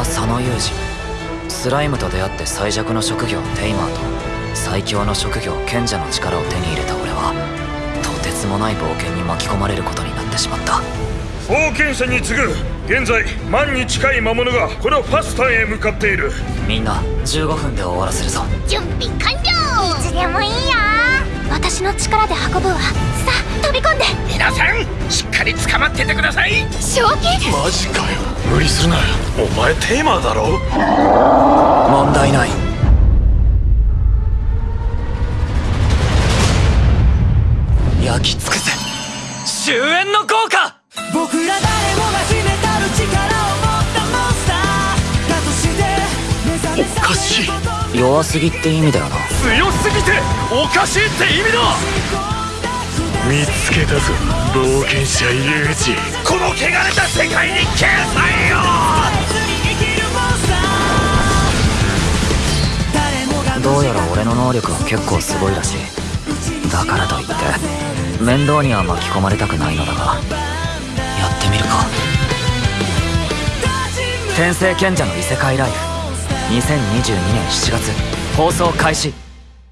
は佐野裕二スライムと出会って最弱の職業テイマーと最強の職業賢者の力を手に入れた俺はとてつもない冒険に巻き込まれることになってしまった。冒険者に次ぐ現在万に近い魔物がこのファスタへ向かっている。みんな15分で終わらせるぞ。準備完了。いつでもいいよ私の力で運ぶわ。さあ飛び込んで。皆さんしっかり捕まっててください。正気？マジかよ。無理するなお前テーマーだろ？問題ない。焼き尽くせ。終焉の効果！僕ら誰もが秘めたる力を持ったモンスターだとして目覚めさおかしい。弱すぎって意味だよな。強すぎておかしいって意味だ見つけたぞ。冒険者ユージ。この汚れた世界に消えよ！どうやら俺の能力は結構すごいらしい。だからといって面倒には巻き込まれたくないのだが。やってみるか。天聖賢者の異世界ライフ。2022年7月。放送開始